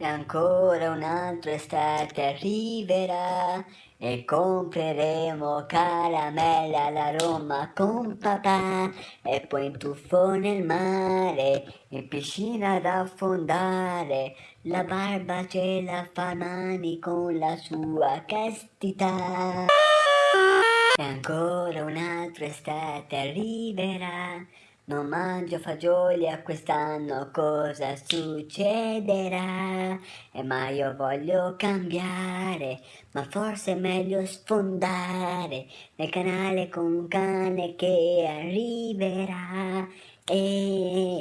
E ancora un'altra estate arriverà e compreremo caramelle alla Roma con papà e poi in tuffo nel mare, in piscina ad affondare, la barba ce la fa Mani con la sua castità. E ancora un'altra estate arriverà non mangio fagioli a quest'anno cosa succederà? E ma io voglio cambiare, ma forse è meglio sfondare nel canale con un cane che arriverà. E...